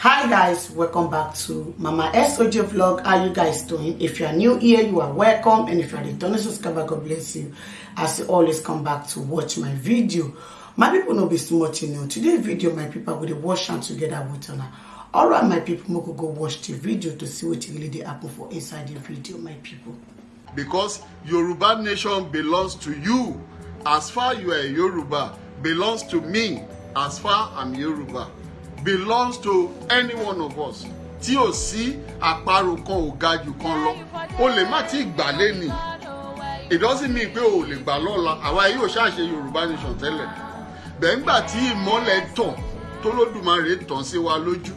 hi guys welcome back to mama soj vlog. How you guys doing? If you are new here you are welcome. And if you are returning subscriber god bless you. As you always come back to watch my video. My people no be too much you know. Today video my people dey watch am together with una all right my people we go watch the video to see wetin really dey happen for inside the video my people. because Yoruba nation belongs to you. As far you are Yoruba belongs to me. As far I'm Yoruba belongs to any one of us. Tí ò sí àparò kan ò ga jù kan lọ. O lè má ti gbà lẹ́nì it doesn't mean pé o lè gbà lọ́la. Àwa yóò ṣàṣe Yorùbá nation tẹ́lẹ̀. Bẹ́ẹ̀ ńgbà tí ìmọ́lẹ̀ tàn tó lódùmarè tàn sí wa lójú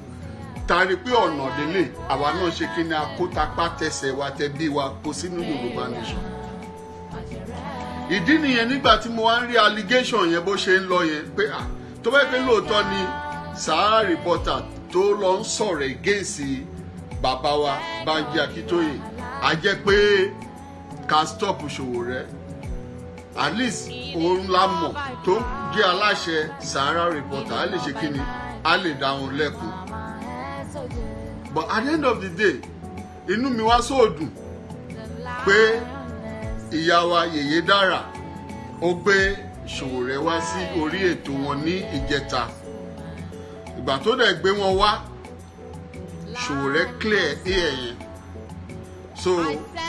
tari pé ọ̀nà délé àwa náà ṣe kí ni akótapá tẹsẹ̀ wa tẹ bí wa kó sínú Yorùbá nation. Ìdí nìyẹn nígbà tí mo wá ń rí allegation yẹn bó ṣe ń lọ yẹn pé ah tó bẹ́ẹ̀ pé lóòótọ́ ni Sahara reporter tó lọ ń sọ̀rọ̀ against bàbá wa Banji Akíntóyè á jẹ́ pé ká stop Sowore at least òun la mọ̀ tó jẹ́ aláṣẹ Sahara reporter. Á lè ṣe kí ni? Á lè dá wọn lẹ́kùn but at the end of the day inú mi wá sóòdùn pé ìyá wa Yèyé Dára ó gbé Sowore wá sí orí ètò wọn ní ìjẹta ìgbà tó dẹ̀ gbé wọn wá Sowore clear air yẹn. So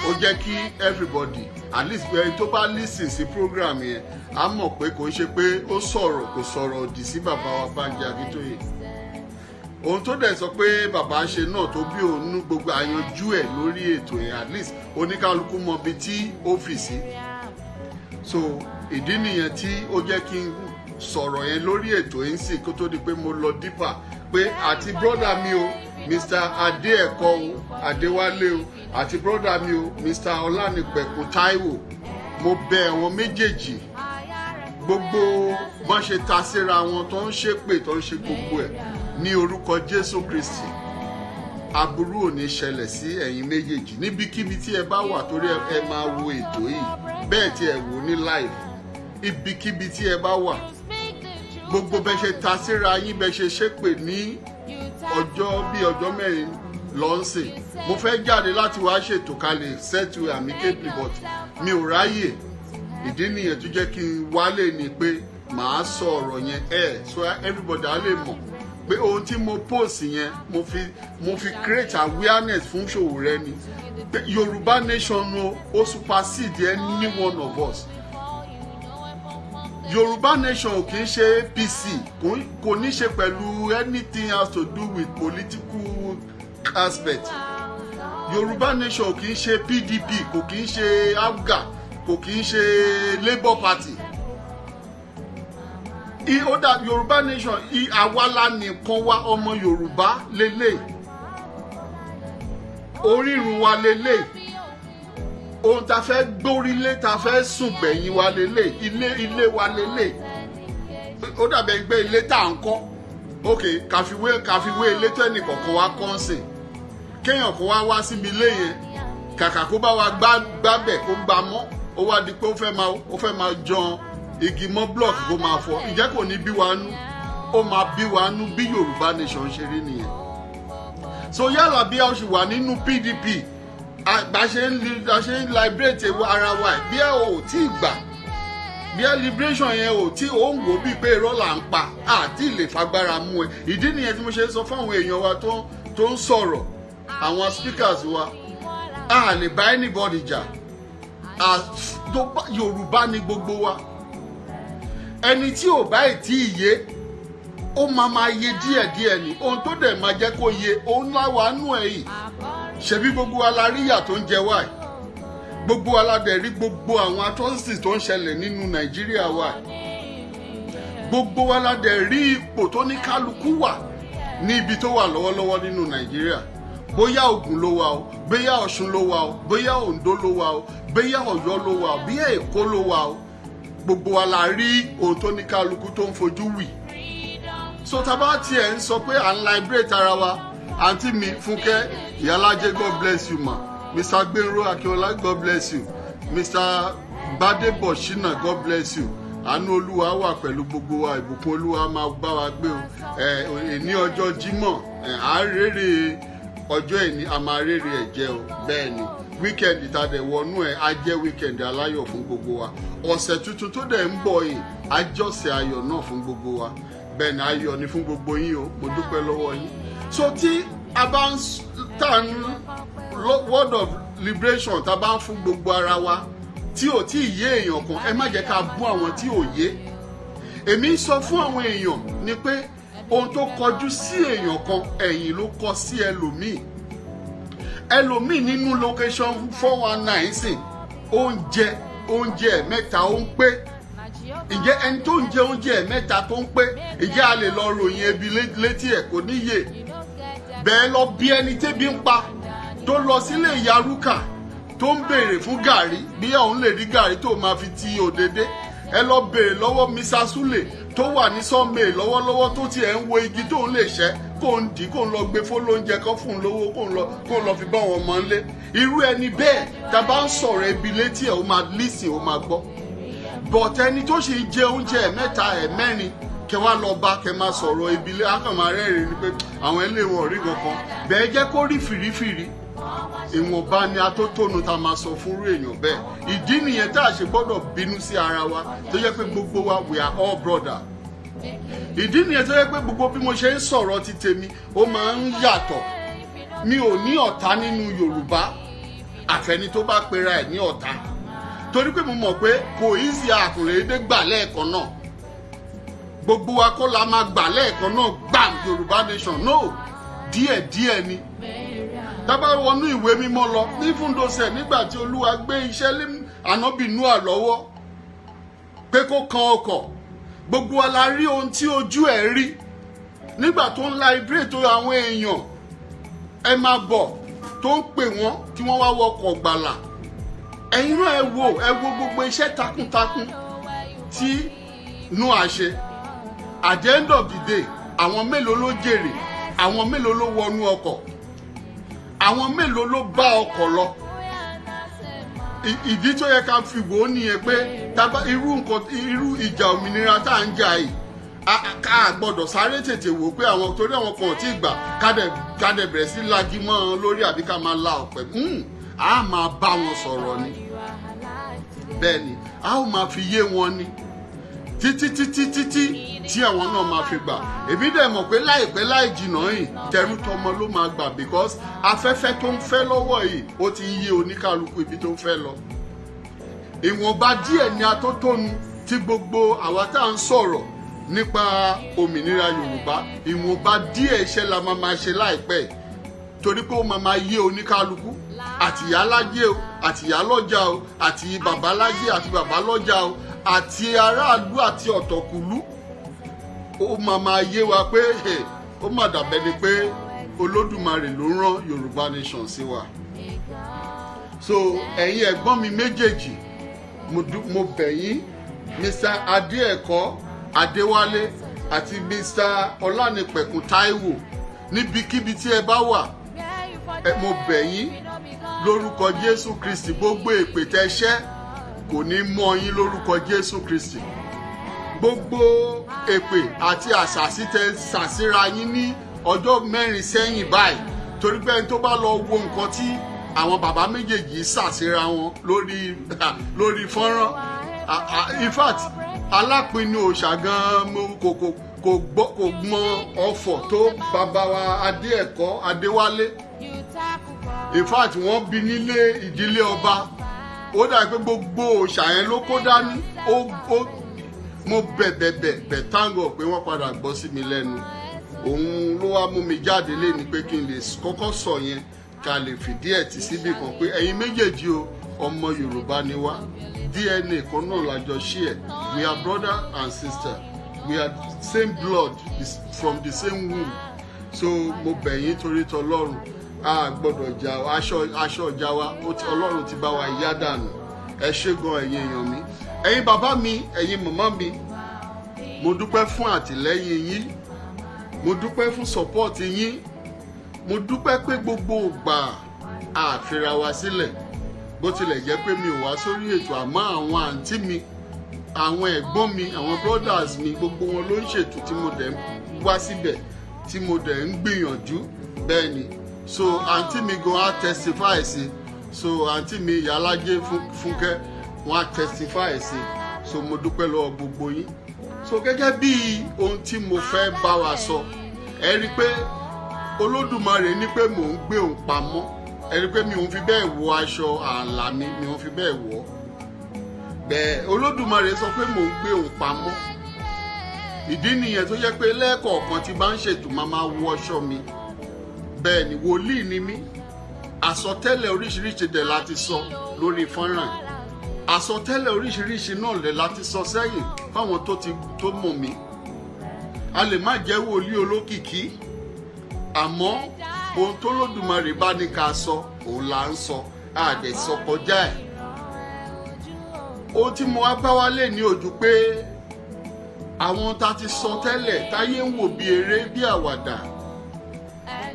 ó jẹ́ kí everybody at least ẹni tó bá listen sí program yẹn á mọ̀ pé kò ń ṣe pé ó sọ̀rọ̀ kò sọ̀rọ̀ òdì sí bàbá wa Bánjí Akíntóyè ohun tó dẹ̀ sọ pé bàbá ṣe náà tó bí òun gbogbo àyanjú ẹ̀ lórí ètò yẹn at least oníkálukú mọ ibi tí ó fì sí. So ìdí nìyẹn tí ó jẹ́ kí n sọ̀rọ̀ yẹn lórí ètò yẹn sì kó tó di pé mo lọ dípà pé àti brọ́dà mi o Mr. Adéẹ̀kọ́ o Adéwálé o àti brọ́dà mi o Mr. Ọlánìpẹ̀kun Táíwò. Mo bẹ̀ àwọn méjèèjì. Gbogbo bọ́n ṣe ta síra wọn tó ń ṣépè tó ń ṣe gbogbo ẹ̀ ní orúkọ Jésù Kristi. Aburú ò ní ṣẹlẹ̀ sí ẹ̀yin méjèèjì. Níbikíbi tí ẹ bá wà torí ẹ máa wo ètò yìí. Bẹ́ẹ̀ tí ẹ wò ní live ibikíbi tí ẹ bá wà gbogbo bẹ ṣe ta síra yín bẹ ṣe ṣépè ní ọjọ́ bí ọjọ́ mẹ́rin lọ́nsìn. Mo fẹ́ jáde láti wá ṣètò kalẹ̀ settle amicably but mi ò ráyè. Ìdí nìyẹn tó jẹ́ kí n wálé ni pé màá sọ ọ̀rọ̀ yẹn. Ẹ̀ so everybody á lè mọ̀ pé ohun tí mo post yẹn mo fi mo fi create awareness fún Sowore ni. Yorùbá nation o ó supersede any of us Yorùbá nation ò kì í ṣe APC kò ní ṣe pẹ̀lú anything has to do with political aspect. Yorùbá nation ò kì í ṣe PDP kò kì í ṣe APGA kò kì í ṣe Labour Party. Ó dà Yorùbá nation àwala nìkan wá ọmọ Yorùbá lélẹ̀. Orírun wa lélẹ̀ ohun tá a fẹ́ gbórílé tá a fẹ́ sùn gbẹ̀yìn wa lélẹ̀ ilé ilé wa lélẹ̀. Ó dàbẹ̀ gbé ilé tá à ń kọ́. Ok kàfiwé kàfiwé ilé tó ẹnì kọ̀ọ̀kan wá kọ́ ń sìn. Kéèyàn kó wá wá síbi ilé yẹn. Kàkà kó bá wa gbábẹ̀ kó gbá mọ́. Ó wá di pé ó fẹ́ máa ó fẹ́ máa jan igi mọ́ block kó máa fọ́. Ìjẹ́ kò ní bí wa nú? Ó máa bí wa nú bí Yorùbá nation ṣe rí nìyẹn. So yálà bí a ṣe wà nínú PDP bá ṣe ń bá ṣe ń liberate ara wa bí ẹ ò tí ì gbà bí ẹ liberation yẹn ò tí ò ń wò bíi pé irọ́ là ń pa àti lè fagbára mú ẹ. Ìdí nìyẹn tí mo ṣe ń sọ fáwọn èèyàn wa tó ń sọ̀rọ̀ àwọn speakers wa. A lè bá anybody jà. Yorùbá ni gbogbo wa. Ẹni tí ò bá ì tí ì yé ó máa máa yé díẹ̀díẹ̀ ni. Ohun tó dẹ̀ máa jẹ́ kó yé òun láwa nú ẹ̀ yìí ṣebí gbogbo wa la rí ìyà tó ń jẹ wá gbogbo wa la dẹ̀ rí gbogbo àwọn atrocities tó ń ṣẹlẹ̀ nínú nàìjíríà wa gbogbo wa la dẹ̀ rí ipò tó ní kálukú wà ní ibi tó wà lọ́wọ́lọ́wọ́ nínú nàìjíríà. Bóyá Ògùn ló wà o bóyá Ọ̀ṣun ló wà o bóyá Oǹdó ló wà o bóyá Ọ̀yọ́ ló wà o bóyá Èkó ló wà o gbogbo wa la rí ohun tó ní kálukú tó ń fojú wì. So tábà tiẹ̀ ń sọ pé à ń liberate ara wa àǹtí mi Fúnkẹ́ Ìyálájé God bless you ma. Mr. Gbénró Akínọlá God bless you. Mr. Gbadebo Shina God bless you. Àánú olúwa wà pẹ̀lú gbogbo wa ìbùkún olúwa máa bá wa gbé o. Ní ọjọ́ jímọ̀ ẹ à ń rèrè ọjọ́ ìní a máa rèrè ẹ̀ jẹ́ o. Bẹ́ẹ̀ ni wíkẹ̀ndì tá a dẹ̀ wọnú ẹ̀ á jẹ́ wíkẹ̀ndì aláyọ̀ fún gbogbo wa. Ọ̀sẹ̀ tuntun tó dẹ̀ ń bọ̀ yìí á jọ́sẹ̀ ayọ̀ náà fún gbogbo wa. Bẹ́ẹ̀ ni ayọ̀ ni fún gbogbo yín o. Mo dúpẹ́ lọ́wọ́ yín so tí a bá ń tà ń word of liberation tá a bá ń fún gbogbo ara wa tí ò tí ì yé èèyàn kan ẹ má jẹ́ ká bú àwọn tí ò yé. Èmi ń sọ fún àwọn èèyàn ni pé ohun tó kọjú sí èèyàn kan ẹ̀yìn ló kọ sí ẹlòmíì. Ẹlòmíì nínú location four one nine sìn oúnjẹ oúnjẹ mẹ́ta ó ń pé. Ǹjẹ́ ẹni tó ń jẹ oúnjẹ mẹ́ta tó ń pé ǹjẹ́ a lè lọ ròyìn ebi létí ẹ̀ kò níyè bẹ́ẹ̀ lọ bí ẹni tébi ń pa tó lọ sílé ìyá rúkà tó ń béèrè fún gàrí bí òun lè rí gàrí tó máa fi ti òdèdè ẹ lọ béèrè lọ́wọ́ misa sule tó wà ní sọ́ọ̀mẹ̀ lọ́wọ́lọ́wọ́ tó tiẹ̀ ń wo igi tó ń lè ṣẹ́ kó ń dì kó ń lọ gbé fólóúnjẹ kan fún un lówó kó ń lọ kó ń lọ fi bá wọn mọ́ ń lé irú ẹni bẹ́ẹ̀ tá a bá ń sọ̀rọ̀ ebi létí ẹ̀ ó máa lísìn ó máa gbọ́. Bọ̀t ẹni tó ṣe jẹ oúnjẹ ẹ̀ mẹ́ta kẹ lọ bá kẹ máa sọ̀rọ̀ lé akọ̀mọ̀ rẹ́rìn ni pé àwọn ẹlẹ́wọ̀n rí kankan. Bẹ́ẹ̀ jẹ́ kó rí fìrífìrí. Ìwọ̀nba ni atótónu tá a máa sọ fúnrú èèyàn bẹ́ẹ̀. Ìdí nìyẹn tá a ṣe gbọ́dọ̀ bínú sí ara wa tó yẹ pé gbogbo wa we are all brother. Ìdí nìyẹn tó yẹ pé gbogbo bí mo ṣe ń sọ̀rọ̀ ti tèmi ó máa ń yàtọ̀. Mi ò ní ọ̀tá nínú Yorùbá. Àfẹni tó bá pera ẹ̀ ní ọ̀tá. Torí pé mo mọ̀ pé kò easy àkùnrédé gbà lẹ́ẹ̀kan náà gbogbo wa kọ́ la máa gbà lẹ́ẹ̀kan náà gbàm Yorùbá nation no díẹ̀díẹ̀ ni. Tábà wọnú ìwé mímọ́ lọ ní fúndọ̀sẹ̀ nígbà tí olúwa gbé iṣẹ́ lé ànábì Nóà lọ́wọ́ pé kó kan ọkọ̀. Gbogbo wa la rí ohun tí ojú ẹ̀ rí. Nígbà tó ń liberate àwọn èèyàn ẹ máa bọ̀ tó ń pè wọ́n tí wọ́n wá wọkọ̀ gbàlà. Ẹ̀yin náà ẹ wo ẹ wo gbogbo iṣẹ́ takuntakun tí Nóà ṣe at the end of the day àwọn mélòó ló jèrè àwọn mélòó ló wọnú ọkọ̀ àwọn mélòó ló bá ọkọ̀ lọ. Ìdí tó yẹ ká fi wò ó nìyẹn pé irú nǹkan irú ìjà òmìnira tá à ń jà yìí ká gbọ́dọ̀ sáré tètè wò pé àwọn torí àwọn kan ò tí ì gbà ká dẹ̀ bẹ̀rẹ̀ sí lagi mọ́ ọ lórí àbí ká máa la ọ̀pẹ. A máa bá wọn sọ̀rọ̀ ni. Bẹ́ẹ̀ ni a ó máa fi yé wọn ni. Títí títí títí tí àwọn náà máa fi gbà. Èmi dẹ̀ mọ̀ pé láìpẹ́ láì jìnnà yìí tẹrú tọmọ ló máa gbà because afẹ́fẹ́ tó ń fẹ́ lọ́wọ́ yìí ó ti ń yé oníkálukú ibi tó ń fẹ́ lọ. ìwọ̀nba díẹ̀ ni atótónu tí gbogbo àwa tá à ń sọ̀rọ̀ nípa òmìnira Yorùbá. Ìwọ̀nba díẹ̀ iṣẹ́ la máa máa ṣe láìpẹ́ torí pé ó máa máa yé oníkálukú. Àtìyá lájẹ́ o àtìyá lọ́jà o àti bàbá lájẹ́ àti bàbá lọ́jà o àti aráàlú àti ọ̀tọ̀kùlú ó máa máa yé wa pé ó mà dàbẹ́ ni pé olódùmarè ló rán yorùbá nation sí wa. So ẹ̀yin ẹ̀gbọ́n mi méjèèjì mo bẹ̀ yín mr adéẹ̀kọ́ adéwálé àti mr ọlánìpẹ̀kun táíwò níbikíbi tí ẹ bá wà mo bẹ̀ yín lórúkọ jésù kristi. Gbogbo èpè tẹ́ ṣẹ́ kò ní mọ́ yín lórúkọ jésù kristi gbogbo èpè àti àṣàsí tẹ ṣàṣírà yín ní ọjọ́ mẹ́rin sẹ́yìn báyìí. Torí pé ẹni tó bá lọ wo nǹkan tí àwọn bàbá méjèèjì ṣàṣírà wọn lórí lórí fọ́nrán. In fact alápinnu òòṣà gan-an kò kò gbọ́ kò mọ ọ̀fọ̀ tó bàbá wa adéẹ̀kọ́ adéwálé. In fact wọ́n bí nílé ìdílé ọba. Ó dà pé gbogbo òòṣà yẹn ló kó dání. Ó mo bẹ̀bẹ̀bẹ̀ bẹ̀ pé wọ́n padà gbọ́ sí mi lẹ́nu. Òun ló wá mú mi jáde léni pé kí n lè kọ́kọ́ sọ yẹn ká lè fìdí ẹ̀ tì síbì kan pé ẹ̀yin méjèèjì o ọmọ yorùbá ni wá. Dna kan náà lájọ share. We are brother and sister. We are same blood from the same womb. So mo bẹ̀ yín torí tọlọ́run a gbọ́dọ̀ jà aṣọ ìjà wa ọlọ́run ti bá wa yá dànù. Ẹ ṣé gan ẹ̀yin èèyàn mi ẹ̀yin bàbá mi ẹ̀yin màmá mi mo dúpẹ́ fún àtìlẹ́yìn yín mo dúpẹ́ fún support yín mo dúpẹ́ pé gbogbo ìgbà àfira wa sílẹ̀. Bó tilẹ̀ jẹ́ pé mi ò wá sórí ètò àmọ́ àwọn àǹtí mi àwọn ẹ̀gbọ́n mi àwọn brothers mi gbogbo wọn ló ń ṣètò tí mo dẹ̀ ń wá síbẹ̀ tí mo dẹ̀ ń gbìyànjú. Bẹ́ẹ̀ ni. So àǹtí mi gan á testify sí so àǹtí mi ìyálájé fúnkẹ́ wọn á testify sí so mo dúpẹ́ lọ́wọ́ gbogbo yín. So gẹ́gẹ́ bí ohun tí mo fẹ́ bá wa sọ ẹ rí i pé olódùmarè ní pé mò ń gbé òun pamọ́. Ẹ rí i pé mi ò fi bẹ́ẹ̀ wọ aṣọ ààlà mi mi ò fi bẹ́ẹ̀ wọ̀ ọ́. Bẹ́ẹ̀ olódùmarè sọ pé mò ń gbé òun pamọ́. Ìdí nìyẹn tó jẹ́ pé lẹ́ẹ̀kọ̀ọ̀kan tí bá ń ṣètò máa máa wọ aṣọ mi. Bẹ́ẹ̀ ni wòlíì ni mí. Àsọtẹ́lẹ̀ oríṣiríṣi dẹ̀ láti sọ lórí fọ́nrán àsọtẹ́lẹ̀ oríṣiríṣi náà lẹ̀ láti sọ sẹ́yìn fáwọn tó ti tó mọ̀ mí. A lè má jẹ́ wòlíì olókìkí àmọ́ ohun tó lódùmarè bá ní ká sọ òun là ń sọ. Àdẹ̀sọ kọjá ẹ̀. Ohun tí mo wá bá wá lè ní ojú pé àwọn tá ti sọ tẹ́lẹ̀ táyé ń wò bí eré bí àwàdà.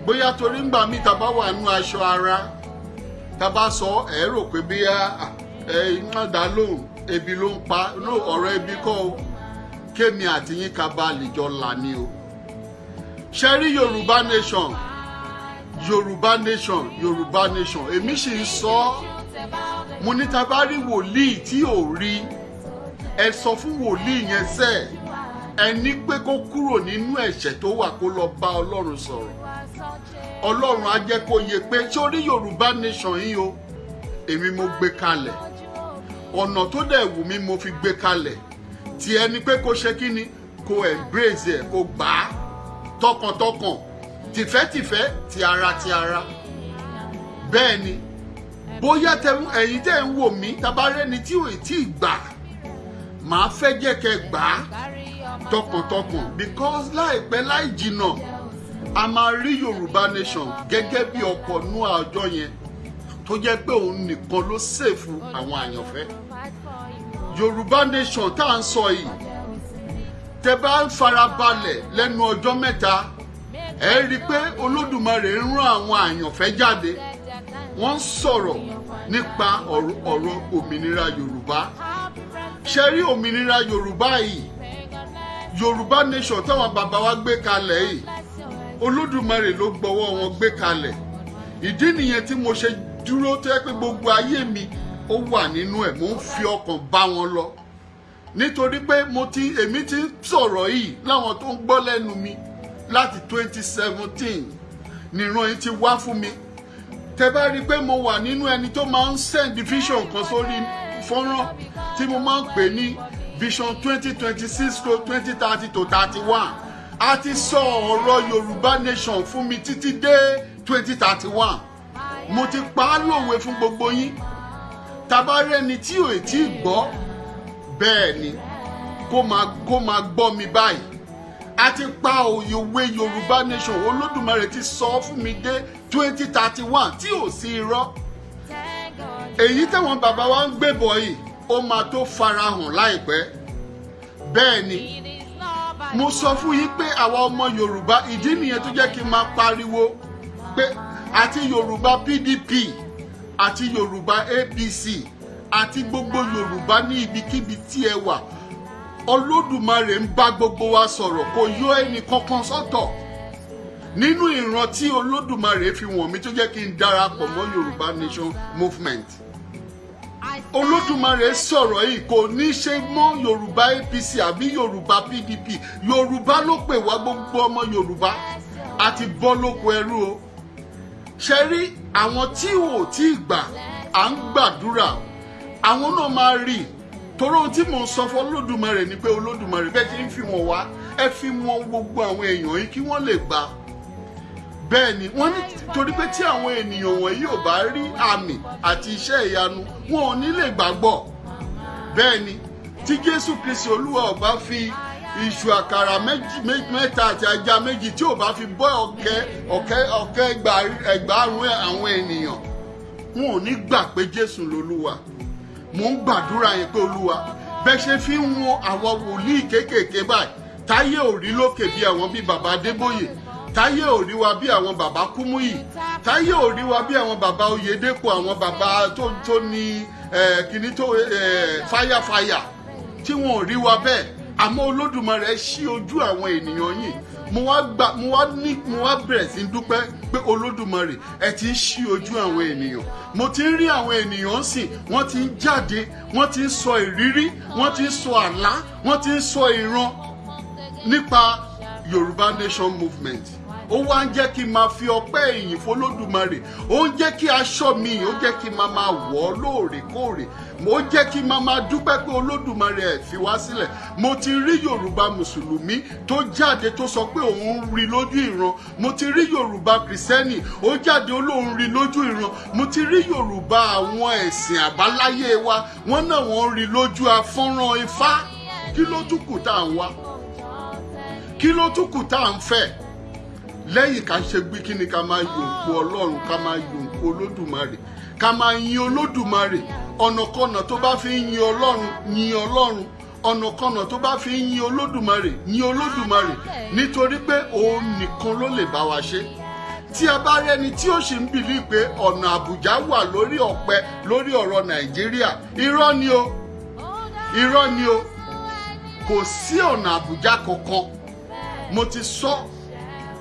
Bóyá torí ńgbà míì tá bá wà nú aṣọ ara tá bá sọ ẹ rò pé bí ẹ iná dá lóhùn ebi ló ń pa. Ló ọ̀rọ̀ ebi kọ́ o. Kémi àti yín ká bá lè jọ là ní o. Ṣe rí yorùbá nation? Yorùbá nation yorùbá nation. Èmi sì ń sọ mo ní ta bá rí wòlíì tí ò rí ẹ sọ fún wòlíì yẹn sẹ. Ẹ ní pé kó kúrò nínú ẹ̀ṣẹ̀ tó wà kó lọ bá ọlọ́run sọ̀rọ̀. Ọlọ́run á jẹ́ kó yẹ pé sórí yorùbá nation yìí o? Èmi mo gbé kalẹ̀ ọ̀nà tó dẹ̀ wù mí mo fi gbé kalẹ̀. Tí ẹni pé kó ṣe kí ni kó embrace ẹ̀ kó gbà á tọkàntọkàn. Tìfẹ́tìfẹ́ ti ara ti ara. Bẹ́ẹ̀ ni bóyá ẹ̀yin tẹ́ ń wò mí tabarẹ́ni tí ò tí ì gbà màá fẹ́ jẹ́ kẹ́ gbà á tọkàntọkàn. Because láìpẹ́ láì jìnnà a máa rí yorùbá nation gẹ́gẹ́ bí ọkọ̀ nú àjọ yẹn tó jẹ́ pé òun nìkan ló ṣèfù àwọn àyànfẹ́. Yorùbá nation tá à ń sọ yìí tẹ bá ń farabalẹ̀ lẹ́nu ọjọ́ mẹ́ta ẹ rí i pé olódùmarè ń rán àwọn àyànfẹ́ jáde. Wọ́n ń sọ̀rọ̀ nípa ọ̀rọ̀ òmìnira yorùbá. Ṣe rí òmìnira yorùbá yìí? Yorùbá nation táwọn bàbá wa gbé kalẹ̀ yìí olódùmarè ló gbọ́wọ́ wọn gbé kalẹ̀. Ìdí nìyẹn tí mo ṣe dúró tó yẹ pé gbogbo ayé mi ó wà nínú ẹ̀ mo ń fi ọkàn bá wọn lọ. Nítorí pé mo ti èmi ti ń sọ̀rọ̀ yìí láwọn tó ń gbọ́ lẹ́nu mi láti 2017 nìran yìí ti wá fún mi. Tẹ bá rí i pé mo wà nínú ẹni tó máa ń send vision kan sórí fọ́nrán tí mo máa ń pè ní vision 2026 to 2030 to 31 a ti sọ ọ̀rọ̀ yorùbá nation fún mi títí dé 2031 mo ti pa á lòwe fún gbogbo yín. Tabarẹ́ni tí ò tí ì gbọ́ bẹ́ẹ̀ ni kó máa kó máa gbọ́ mi báyìí. A ti pa òyòwé yorùbá nation olódùmarè ti sọ fún mi dé 2031 tí ò sí irọ́. Èyí táwọn bàbá wa ń gbébọ̀ yìí ó máa tó farahàn láìpẹ́. Bẹ́ẹ̀ ni mo sọ fún yín pé àwa ọmọ yorùbá ìdí nìyẹn tó jẹ́ kí n máa pariwo pé àti yorùbá pdp àti yorùbá apc àti gbogbo yorùbá ní ibikíbi tí ẹ wà. Olódùmarè ń bá gbogbo wa sọ̀rọ̀ kò yọ ẹnì kankan sọ́tọ̀. Nínú ìran tí olódùmarè fi wọ̀n mi tó jẹ́ kí n darapọ̀ mọ́ yorùbá nation movement. Olódùmarè sọ̀rọ̀ yìí kò ní ṣe mọ́ yorùbá apc àbí yorùbá pdp yorùbá ló pè wá gbogbo ọmọ yorùbá. Àti bọ́ lóko ẹrú o ṣe rí àwọn tí ò tí ì gbà à ń gbàdúrà àwọn náà máa rí torí ohun tí mò ń sọ fún olódùmarè ni pé olódùmarè bẹ́ẹ̀ ti ń fi wọ́n wá ẹ fi wọ́n gbogbo àwọn èèyàn yìí kí wọ́n lè gbà. Bẹ́ẹ̀ ni wọ́n ní torí pé tí àwọn ènìyàn wọ̀nyí ò bá rí àmì àti iṣẹ́ ìyanu wọn ò ní lè gbàgbọ́. Bẹ́ẹ̀ ni tí jésù kristi olúwa ò fi iṣu àkàrà mẹ́ta àti ajá méjì tí ò bá fi bọ́ ọ̀kẹ́ ọ̀kẹ́ ọ̀kẹ́ ẹgbàárún àwọn ènìyàn wọn ò ní gbà pé jésù lolúwa. Mò ń gbàdúrà yẹn pé olúwa bẹ́ẹ̀ ṣe fi ń wọn àwọn wòlíì kéékèèké báyìí. Táyé ò rí lókè bí àwọn bíi bàbá adébóyè. Táyé ò rí wa bí àwọn bàbá kúmúyì. Táyé ò rí wa bí àwọn bàbá oyèdèpọ̀ àwọn bàbá tó ní kíní tó fáyàfáyà tí wọn ò rí wa bẹ́ẹ̀ àmọ́ olódùmarè ṣí ojú àwọn ènìyàn yìí mo wá gbà mo wá ní mo wá bẹ̀rẹ̀ sí dúpẹ́ pé olódùmarè ẹ ti ń ṣí ojú àwọn ènìyàn. Mo ti ń rí àwọn ènìyàn sìn wọ́n ti ń jáde wọ́n ti ń sọ ìrírí wọ́n ti ń sọ àlá wọ́n ti ń sọ ìran nípa yorùbá nation movement ó wá ń jẹ́ kí n máa fi ọpẹ́ ìyìn fọlódùmarè ó ń jẹ́ kí aṣọ mi ó jẹ́ kí n máa máa wọ̀ ọ́ lóòrèkóòrè. Ó jẹ́ kí n máa máa dúpẹ́ pé olódùmarè ẹ̀ fi wá sílẹ̀. Mo ti rí yorùbá mùsùlùmí tó jáde tó sọ pé òun rí lójú ìran. Mo ti rí yorùbá kìrìsìtẹ́nì ó jáde ó lóun rí lójú ìran. Mo ti rí yorùbá àwọn ẹ̀sìn àbáláyé wa wọ́n náà wọ́n rí lójú afọ́nrán ifá. Kí ló tún tá à ń wá? Kí ló tún tá à ń fẹ́ lẹ́yìn ká ṣe gbé kí ni ká máa yòǹkó ọlọ́run ká máa yòǹkó olódùmarè ká máa yin olódùmarè. Ọ̀nàkọ̀nà tó bá fi yin ọlọ́run yin ọlọ́run. Ọ̀nàkọ̀nà tó bá fi yin olódùmarè yin olódùmarè. Nítorí pé òun nìkan ló lè bá wa ṣe. Tí a bá rẹni tí ó sì ń bìlí pé ọ̀nà àbújá wà lórí ọ̀pẹ lórí ọ̀rọ̀ nàìjíríà. Irọ́ ni o. Irọ́ ni o. Kò sí ọ̀nà àbújá kankan. Mo ti sọ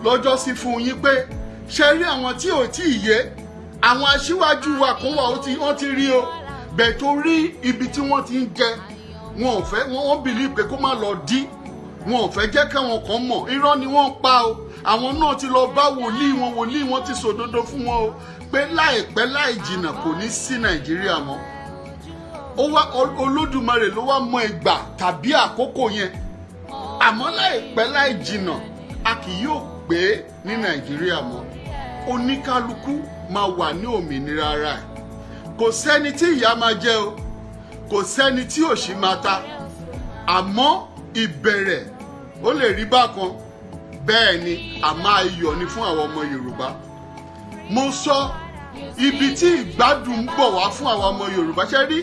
lọ́jọ́ sí fún yín pé ṣe rí àwọn tí ò tí ì yé àwọn aṣíwájú wa kan wà ó ti wọ́n ti rí o. Bẹ̀ tó rí ibi tí wọ́n ti ń jẹ wọn ò fẹ́ wọ́n wọ́n bìlí pé kó má lọ dí. Wọn ò fẹ́ jẹ́ káwọn kan mọ̀. Irọ́ ni wọ́n pa o. Àwọn náà ti lọ bá wòlíì wọn wòlíì wọn ti sòdodo fún wọn o. Pé láìpẹ́ láì jìnnà kò ní sí nàìjíríà mọ́. Olódùmarè ló wá mọ ìgbà tàbí àkókò yẹn. Àmọ́ láìpẹ́ láì jìnnà a kì yóò gbé ní nàìjíríà mọ́ oníkálukú máa wà ní òmìnira ara ẹ̀. Kò sẹ́ni tí ìyà máa jẹ o kò sẹ́ni tí òṣì máa ta. Àmọ́ ìbẹ̀rẹ̀ ó lè rí bákan. Bẹ́ẹ̀ ni a máa yọ̀ ní fún àwọn ọmọ yorùbá. Mo sọ ibi tí ìgbádùn ń bọ̀ wá fún àwọn ọmọ yorùbá. Ṣe rí?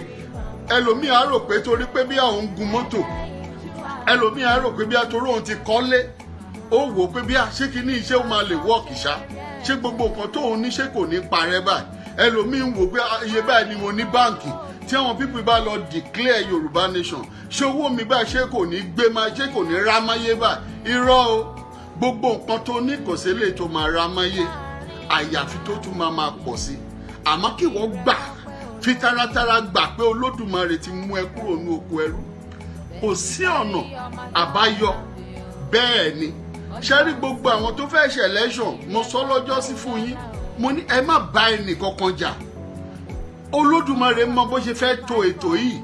Ẹlòmíì á rò pé torí pé bí àwọn ń gun mọ́tò ẹlòmíì á rò pé bí àtòrò òun ti kọ́lé ó wò pé bí ṣé kí ní iṣẹ́ ó máa lè wọ́ọ̀kì ṣá. Ṣé gbogbo nǹkan tóun ní ṣé kò ní parẹ́ báyìí? Ẹlòmíì ń wò pé iye báyìí ni mo ní báǹkì. Tí àwọn pípì bá lọ declare yorùbá nation ṣé owó mi báyìí ṣé kò ní gbé máa ṣé kò ní rá máyé báyìí? Irọ́ o. Gbogbo nǹkan tó ní kò sí lè tó máa rá máyé. Àyàfi tó tún máa máa pọ̀ sí. Àmọ́ kí wọ́n gbà fi taratara gbà pé olódùmarè ti mú ẹ kúrò ní oko ẹrú. Kò sí ọ̀nà àbáyọ. Bẹ́ẹ̀ ni ṣe rí gbogbo àwọn tó fẹ́ ṣe election? Mo sọ lọ́jọ́ sí fún yín. Mo ní ẹ má bá ẹnì kankan jà. Olódùmarè mọ bó ṣe fẹ́ to ètò yìí.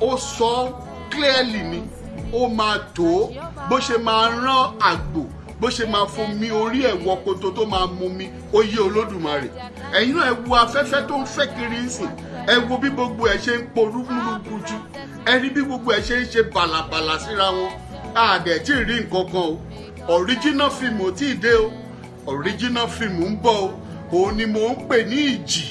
Ó sọ clearly ni. Ó máa tó bó ṣe máa rán àgbò bó ṣe máa fún mi orí ẹ̀ wọ koto tó máa mú mi ó yé olódùmarè. Ẹ̀yin náà ẹ wo afẹ́fẹ́ tó ń fẹ́ kiri ń sìn. Ẹ wo bí gbogbo ẹ ṣe ń porú múlùkùtù ẹ rí bí gbogbo ẹ ṣe ń ṣe bàlàbàlà síra wọn. Àdẹ̀ rí nǹkan kan o original film ò tí ì dé o. Original film ń bọ̀ o. Òun ni mò ń pè ní ìjì.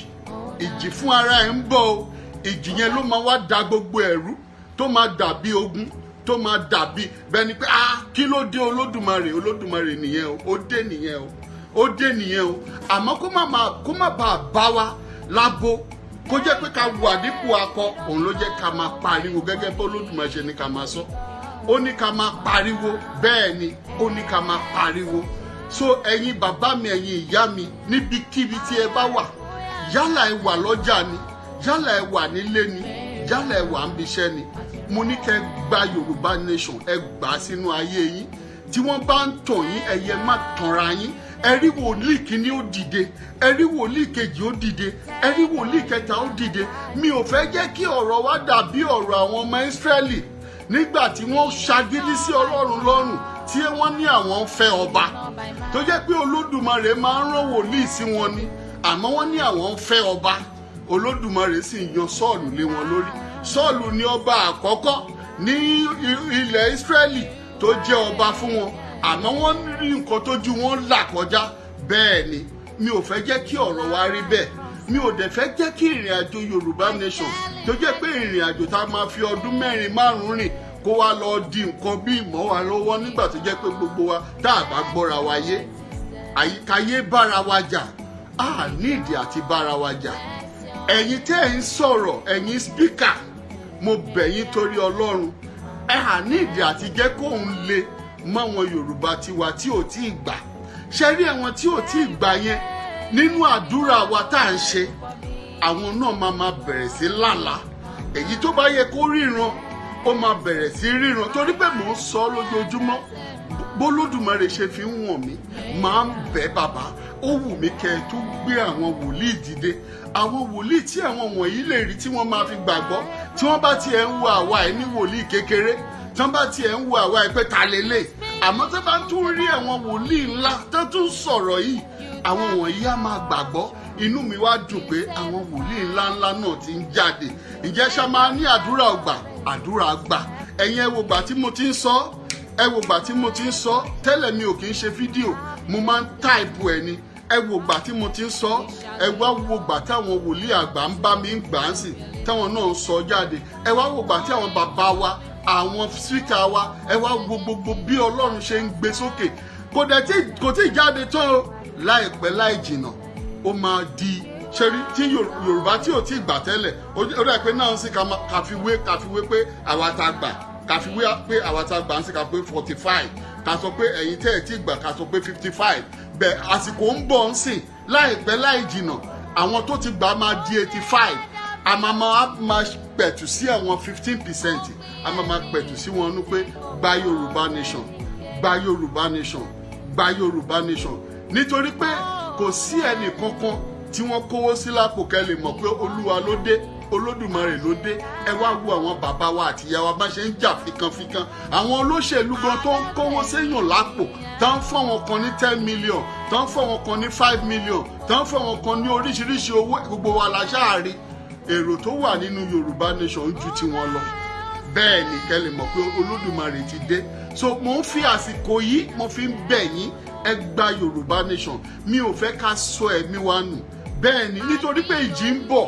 Ìjì fún ara ẹ̀ ń bọ̀ o. Ìjì yẹn ló máa wá da gbogbo ẹ̀rú tó máa dàbí ogun tó máa dàbí bẹ́ẹ̀ ni pé ah kí ló dé olódùmarè? Olódùmarè nìyẹn o. Ó dé nìyẹn o. Ó dé nìyẹn o. Àmọ́ kó má máa kó má bàa bá wa lábo kó jẹ́ pé ká wà dípò akọ òun ló jẹ́ ká máa pariwo gẹ́gẹ́ bó olódùmarè ṣe ní ká máa sọ ó ní ká máa pariwo. Bẹ́ẹ̀ ni ó ní ká máa pariwo. So ẹ̀yin bàbá mi ẹ̀yin ìyá mi níbikíbi tí ẹ bá wà yálà ẹ wà lọ́jà ni yálà ẹ wà nílé ni yálà ẹ wà ń biṣẹ́ ni mo ní kẹ́ gba yorùbá nation ẹ gbà á sínú ayé yín. Tí wọ́n bá ń tàn yín ẹ̀yẹ má tanra yín. Ẹ rí wòlíì kìíní ó dìde ẹ rí wòlíì kejì ó dìde ẹ rí wòlíì kẹta ó dìde. Mi ò fẹ́ jẹ́ kí ọ̀rọ̀ wa dàbí ọ̀rọ̀ àwọn ọmọ ìsírẹ́lì nígbà tí wọ́n ṣagídí sí ọlọ́run lọ́rùn tí wọ́n ní àwọn fẹ́ ọba. Tó jẹ́ pé olódùmarè máa ń rán wòlíì sí wọn ni àmọ́ wọ́n ní àwọn fẹ́ ọba. Olódùmarè sì yan sọ́ọ̀lù lé wọn lórí. Sọ́ọ̀lù ni ọba àkọ́kọ́ ní ilẹ̀ ìsírẹ́lì tó jẹ́ ọba fún wọn. Àmọ́ wọ́n rí nǹkan tójú wọn là kọjá. Bẹ́ẹ̀ ni mi ò fẹ́ jẹ́ kí ọ̀rọ̀ wa rí bẹ́ẹ̀. Mi ò dẹ̀ fẹ́ jẹ́ kí ìrìn àjò yorùbá nation tó jẹ́ pé ìrìn àjò tá a máa fi ọdún mẹ́rin márùn-ún rìn kó wá lọ di nǹkan bí ìmọ̀ wa lọ́wọ́ nígbà tó jẹ́ pé gbogbo wa tá a bá gbọ́ra wa yé àyíkáyé bára wa jà á nídìí àti bára wa jà. Ẹ̀yin tẹ́ ẹ̀ ń sọ̀rọ̀ ẹ̀yin spíkà mo bẹ̀ yín torí ọlọ́run. Ẹ hà ní ìdí àti jẹ́ kóun le mọ́ àwọn yorùbá tiwa tí ò tí ì gbà. Ṣe rí àwọn tí ò tí ì gbà yẹn nínú àdúrà wa tá à ń ṣe àwọn náà máa máa bẹ̀rẹ̀ sí lálàá. Èyí tó bá yẹ kó ríran ó máa bẹ̀rẹ̀ sí ríran. Torí pé mò ń sọ lójoojúmọ́ bólódùmarè ṣe fi ń wọ̀n mí máa ń bẹ́ bàbá. Ó wù mí kẹ́ ẹ tó gbé àwọn wòlíì dìde. Àwọn wòlíì tí àwọn wọ̀nyí lè rí tí wọ́n máa fi gbàgbọ́. Tí wọ́n bá tiẹ̀ ń wo àwa ẹ̀ ní wòlíì kékeré tí wọ́n bá tiẹ̀ ń wo àwa ẹ̀ pé ta lélẹ̀ àmọ́ tó bá tún rí àwọn wòlíì ńlá tó tún sọ̀rọ̀ yìí àwọn wọ̀nyí á máa gbàgbọ́. Inú mi wá dùn pé àwọn wòlíì ńláńlá náà ti ń jáde. Ǹjẹ́ ṣá máa ní àdúrà ọgbà? Àdúrà gbà ẹ̀yin ẹ tí mo ti ń sọ? Ẹ tí mo ti ń sọ? Tẹ́lẹ̀ mi ò kì í ṣe fídíò. Mo máa ń táìpù ẹ̀ ni. Ẹ wo gbà tí mo ti ń sọ? Ẹ táwọn wòlíì àgbà ń bá mi ń gbà á sì táwọn náà ń sọ jáde. Ẹ wá wo gbà tí àwọn bàbá wa àwọn síkà wa ẹ wá bí ọlọ́run ṣe ń gbé sókè. Kò dẹ̀ tí kò tí jáde tán o láìpẹ́ láì jìnnà ó máa di ṣẹ́rí tí yorùbá tí ò tí ì gbà tẹ́lẹ̀ ó dà pé náà ń sì kàfiwé kàfiwé pé àwa ta gbà kàfiwé pé àwa ta gbà ń sì kà pé forty five ká sọ pé ẹ̀yin tẹ́ ẹ̀ tí gbà ká sọ pé fifty five bẹ́ẹ̀ àsìkò ń bọ̀ ń sìn láìpẹ́ láì jìnnà àwọn tó ti gbà máa di eighty five a máa máa pẹ̀tù sí àwọn fifteen percent. A máa máa pẹ̀tù sí wọn nú pé gba yorùbá nation gba yorùbá nation gba yorùbá nation nítorí pé kò sí ẹnì kankan tí wọ́n kówó sí lápò kẹ́ lè mọ̀ pé olúwa ló dé olódùmarè ló dé. Ẹ wá wo àwọn bàbá wa àti ìyá wa bá ṣe ń jà fikanfikan. Àwọn olóṣèlú gan tó ń kówó séèyàn lápò tó ń wọn kan ní ten million tó ń fọ́ wọn kan ní five million tó ń fọ́ wọn kan ní oríṣiríṣi owó gbogbo wa la ṣáàrí èrò tó wà nínú yorùbá nation ju tiwọn lọ. Bẹ́ẹ̀ ni kẹ́ mọ̀ pé olódùmarè ti dé. So mo ń fi àsìkò yìí mo fi ń bẹ̀ yín ẹ gba yorùbá nation. Mi ò fẹ́ ká sọ ẹ̀mí wa nù. Bẹ́ẹ̀ ni nítorí pé ìjì ń bọ̀.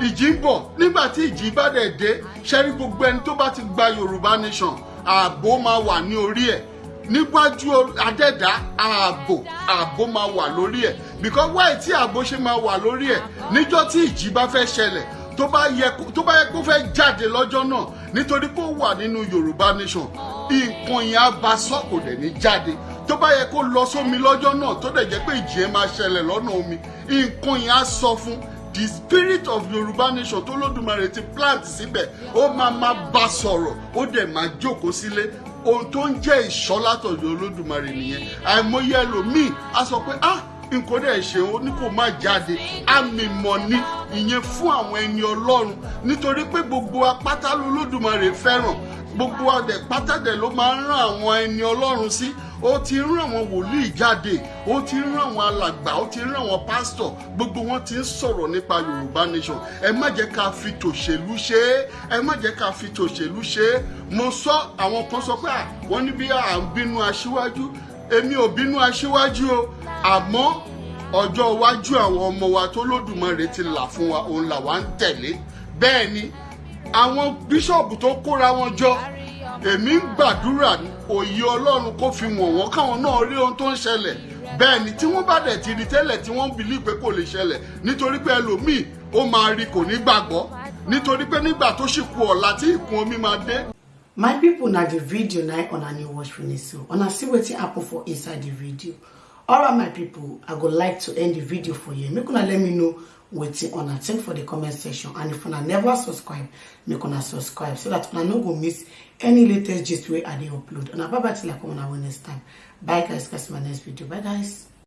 Ìjì ń bọ̀. Nígbà tí ìjì bá dẹ̀ dé ṣẹ́rí gbogbo ẹni tó bá ti gba yorùbá nation ààbò máa wà ní orí ẹ̀. Níwájú adẹ́dá ààbò ààbò máa wà lórí ẹ̀. Because wáyé tí ààbò ṣe máa wà lórí ẹ̀? Níjọ́ tí ìjì bá fẹ́ ṣẹlẹ̀ tó bá yẹ kó fẹ́ jáde lọ́jọ́ náà nítorí pé ó wà nínú yorùbá nation nǹkan yẹn á ba sọ kò dẹ̀ ní jáde tó bá yẹ kó lọ sómi lọ́jọ́ náà tó dẹ̀ jẹ́ pé ìjì yẹn máa ṣẹlẹ̀ lọ́nà omi nǹkan yẹn á sọ fún the spirit of yorùbá nation tó lódùmarè ti plant síbẹ̀. Ó máa máa bá sọ̀rọ̀ ó dẹ̀ máa jókòó sílé. Ohun tó ń jẹ́ ìṣọ́ látọ̀dọ̀ olódùmarè nìyẹn. Àìmọye ẹlòmíì á sọ pé ah nǹkan dẹ̀ ṣe ó ní kó má jáde. Àmì mọ̀ ni ìyẹn fún àwọn ẹni ọlọ́run. Nítorí pé gbogbo apátá lolódùmarè fẹ́ràn. Gbogbo adẹ pátádẹ ló máa ń rán àwọn ẹni ọlọ́run sí ó ti rán àwọn wòlíì jáde ó ti rán àwọn alàgbà ó ti rán àwọn pásítọ̀. Gbogbo wọn ti ń sọ̀rọ̀ nípa yorùbá nation. Ẹ má jẹ́ ká fi tòṣèlú ṣe é. Ẹ má jẹ́ ká fi tòṣèlú ṣe é. Mo sọ àwọn kan sọ pé wọ́n ní bí à ń bínú aṣíwájú. Èmi ò bínú aṣíwájú o. Àmọ́ ọjọ́ iwájú àwọn ọmọ wa tó lódùmarè ti là fún wa òun là wá ń tẹ̀lé. Bẹ́ẹ̀ ni àwọn bíṣọ̀bù tó kóra wọn jọ èmi ń gbàdúrà òye ọlọ́run kó fi wọ̀n wọ́n káwọn náà rí ohun tó ń ṣẹlẹ̀. Bẹ́ẹ̀ ni tí wọ́n bá dẹ̀ ti rí tẹ́lẹ̀ tí wọ́n bìlí pé kò lè ṣẹlẹ̀ nítorí pé ẹlòmíì ó máa rí kò ní gbàgbọ́ nítorí pé nígbà tó sì kù ọ̀la tí ìkún omi máa dé. my pipo na di video na una new watch finish so una see wetin happen for inside di video. Alright my pipo i go like to end di video for here make una let me know wetin una think for the comment section. And if una never subscribe make una subscribe so that una no go miss any latest gist wey i dey upload. Una bye bye till i come una next time. Bye guys. Catch my next video. Bye guys